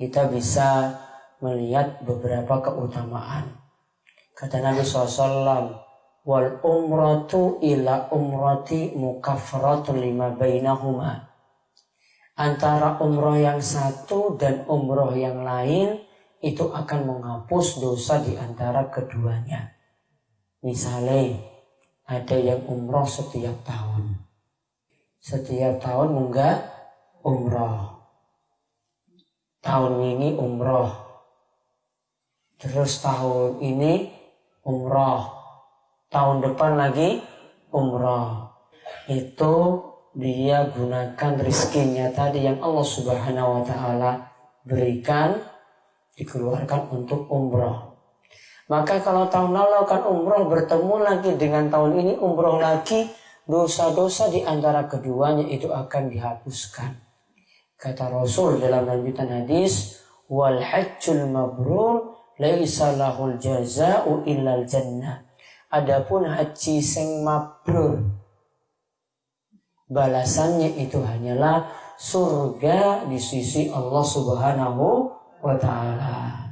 kita bisa melihat beberapa keutamaan. Kata Nabi SAW, wal umratu ila umrati mukafratu lima bainahuma. Antara umroh yang satu dan umroh yang lain itu akan menghapus dosa di antara keduanya. Misalnya ada yang umroh setiap tahun. Setiap tahun enggak umroh. Tahun ini umroh. Terus tahun ini umroh. Tahun depan lagi umroh. Itu dia gunakan rizkinya tadi yang Allah subhanahu wa ta'ala berikan dikeluarkan untuk umroh. Maka kalau tahun lalu kan umroh bertemu lagi dengan tahun ini umroh lagi, dosa-dosa di antara keduanya itu akan dihapuskan. Kata Rasul dalam lanjutan hadis, wal hajjul mabrur laisa lahul jaza'u illal jannah. Adapun haji sing mabrur balasannya itu hanyalah surga di sisi Allah Subhanahu wa taala.